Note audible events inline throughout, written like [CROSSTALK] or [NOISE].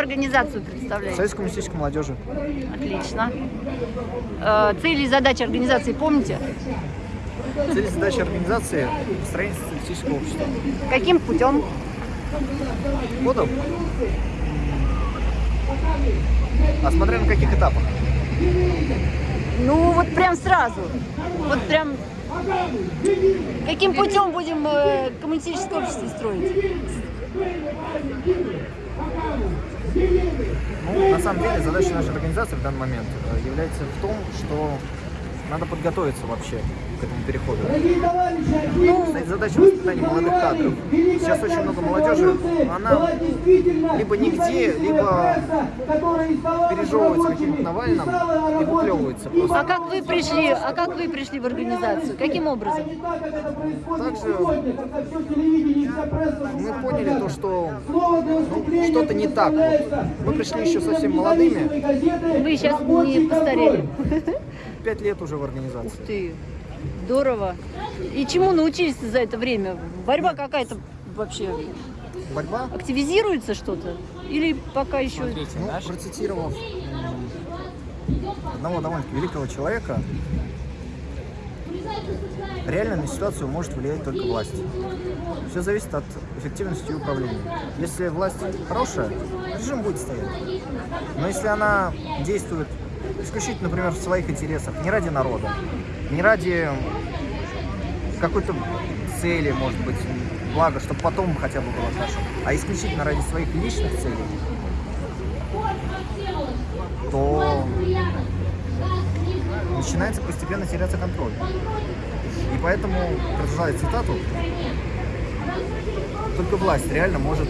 организацию представляете? Союз коммунистической молодежи. Отлично. Э, цели и задачи организации помните? Цель и задача организации – построение социалистического общества. Каким путем? Годом? А смотря на каких этапах? Ну, вот прям сразу. Вот прям... Каким путем будем э, коммунистическое общество строить? Ну, на самом деле, задача нашей организации в данный момент э, является в том, что надо подготовиться вообще к этому переходу. Ну, Стоит задача воспитания молодых кадров. Сейчас очень много молодежи, она либо нигде, либо пережевывается каким-то Навальным и выплевывается просто. А как вы пришли? А как вы пришли в организацию? Каким образом? Также мы поняли то, что ну, что-то не так. Вот. Мы пришли еще совсем молодыми. Вы сейчас не постарели. [LAUGHS] Пять лет уже в организации. Ух ты, здорово. И чему научились за это время? Борьба какая-то вообще Борьба? активизируется что-то? Или пока еще... Смотрите, Ну, наш процитировав одного довольно-таки великого человека, реально на ситуацию может влиять только власть. Все зависит от эффективности управления. Если власть хорошая, режим будет стоять. Но если она действует исключительно, например, в своих интересах, не ради народа, не ради какой-то цели, может быть, блага, чтобы потом хотя бы было хорошо, а исключительно ради своих личных целей, то начинается постепенно теряться контроль. И поэтому, продолжая цитату, только власть реально может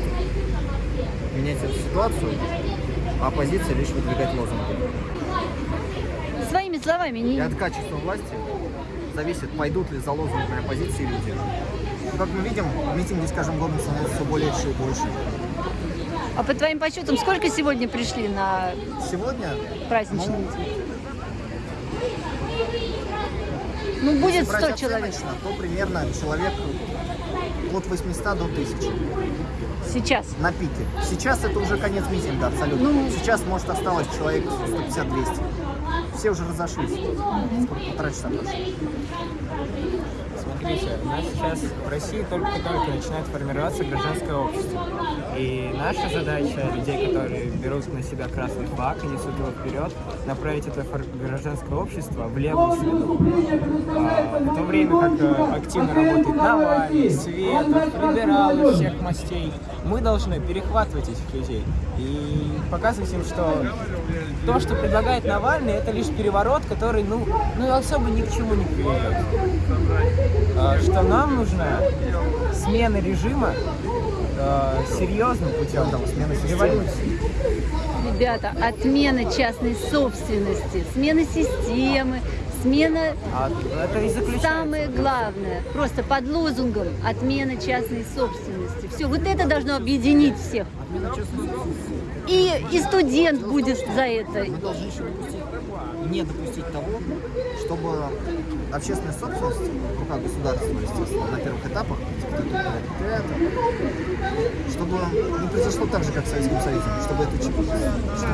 менять эту ситуацию, оппозиция лишь выдвигать лозунги. Своими словами, И не... от качества власти зависит, пойдут ли за лозунгами оппозиции люди. Ну, Как мы видим, митинги с каждым годом становятся все больше и больше. А по твоим подсчетам, сколько сегодня пришли на Сегодня праздничный Ну, митинг? Ну, будет если брать 100 человек. оценочно, то примерно человек от 800 до 1000 Сейчас. на пике. Сейчас это уже конец митинга абсолютно. Ну. Сейчас, может, осталось человек 150-200. Все уже разошлись. Сколько, полтора часа прошло. Смотрите, у нас сейчас в России только-только начинает формироваться гражданское общество. И наша задача людей, которые берут на себя красный флаг и несут его вперед, направить это гражданское общество в левую среду. А, в то время как э, активно работает Навальный, Светов, либералы всех мастей, мы должны перехватывать этих людей и показывать им, что то, что предлагает Навальный, это лишь переворот, который, ну, ну особо ни к чему не приведет. А, что нам нужна смена режима а, серьезным путем, смена системы. революции. Ребята, отмена частной собственности, смена системы, смена А это и заключается. Самое главное, просто под лозунгом отмена частной собственности. Все, вот это должно объединить всех. И, и студент будет за это. Мы должны еще допустить, не допустить того, чтобы общественная собственность в руках государства, естественно, на первых этапах, чтобы не произошло так же, как в Советском Союзе, чтобы, это, чтобы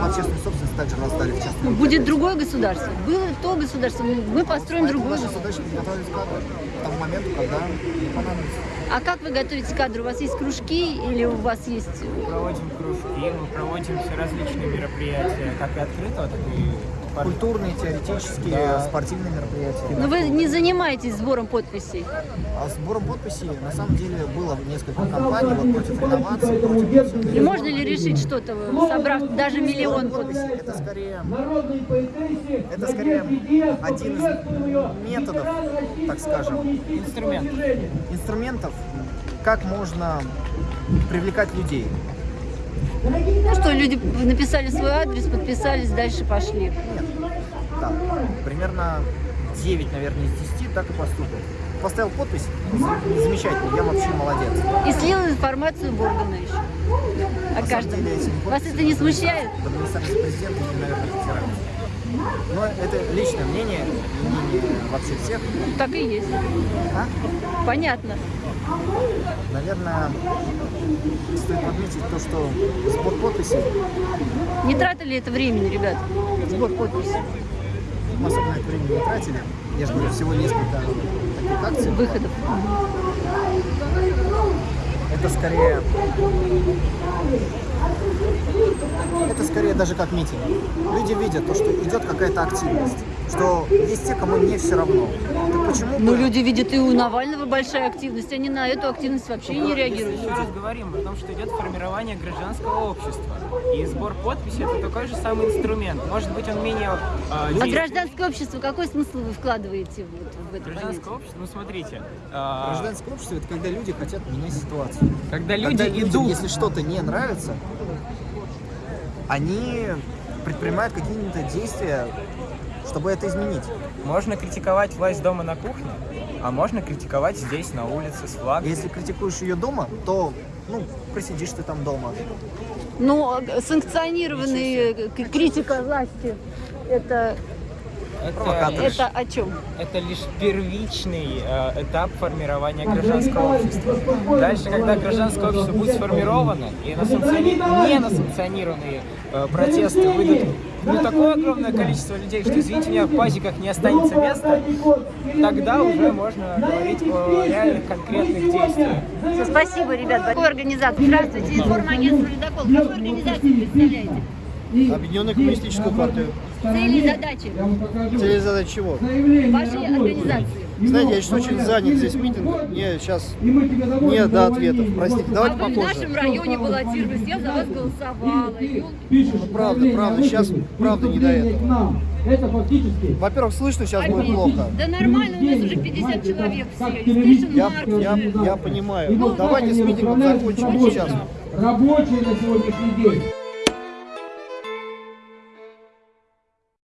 общественную собственность также раздали в руки. Будет другое государство. Было то государство, мы построим Поэтому другое наша государство. задача подготовить кадры к тому моменту, когда не понадобится. А как вы готовите кадры? У вас есть кружки или у вас есть... Мы проводим кружки, мы проводим все различные мероприятия, как и открытого, так и Культурные, теоретические, Да. спортивные мероприятия. Но вы не занимаетесь сбором подписей. А сбором подписей, на самом деле, было несколько кампаний вот, против реновации, против... И можно ли решить что-то, собрав даже миллион подписей? Это скорее, это скорее один из методов, так скажем, инструмент. инструментов, как можно привлекать людей. Ну что, люди написали свой адрес, подписались, дальше пошли. Нет, да, примерно 9, наверное, из 10 так и поступил. Поставил подпись, замечательно, я вообще молодец. И слил информацию в органы еще. О каждом. деле, Вас это не смущает? В администрации президента, наверное, хотят. Но это личное мнение, мнение вообще всех. Так и есть. А? Понятно. наверное, стоит отметить то, что сбор подписей, Не тратили это времени, ребят, сбор подписей, мы особо на это время не тратили. Я же говорю, всего несколько таких акций. выходов. Это скорее... Это скорее даже как митинг. Люди видят то, что идет какая-то активность, что есть те, кому не все равно. Так почему Ну, люди видят и у Навального большая активность, они на эту активность вообще не реагируют. Если мы здесь говорим о том, что идет формирование гражданского общества, и сбор подписей это такой же самый инструмент. Может быть, он менее... э, А люди- гражданское общество, какой смысл вы вкладываете вот в это Гражданское понятие? общество, ну смотрите, э, Гражданское общество это когда люди хотят менять ситуацию. когда люди Когда людям, идут... если что-то не нравится, они предпринимают какие-то действия, чтобы это изменить. Можно критиковать власть дома на кухне, а можно критиковать здесь, на улице, с флагом. Если критикуешь ее дома, то, ну, просидишь ты там дома. Ну, санкционированная э, критика власти, это, провокатор. это о чем? Это лишь первичный э, этап формирования гражданского общества. Дальше, когда гражданское общество будет сформировано, и на санкциони- не на санкционированные э, протесты выйдут ну, такое огромное количество людей, что, извините меня, в пазиках не останется места, тогда уже можно говорить о реальных конкретных действиях. Всё, спасибо, ребят. Какую организацию? Здравствуйте, информагентство «Ледокол». Какую организацию представляете? Объединенную коммунистическую партию. Цели и задачи Цель и задача чего? вашей организации? Знаете, я сейчас очень занят здесь митингом. Мне сейчас не до ответов. Простите, А давайте в попозже. нашем районе баллотировались, я за вас голосовала. Ну, правда, правда, сейчас правда не до этого. Это фактически Во-первых, слышно сейчас будет плохо. Да нормально, у нас уже 50 человек все. Я, я, я понимаю. Давайте с митингом закончим сейчас. рабочий на сегодняшний день.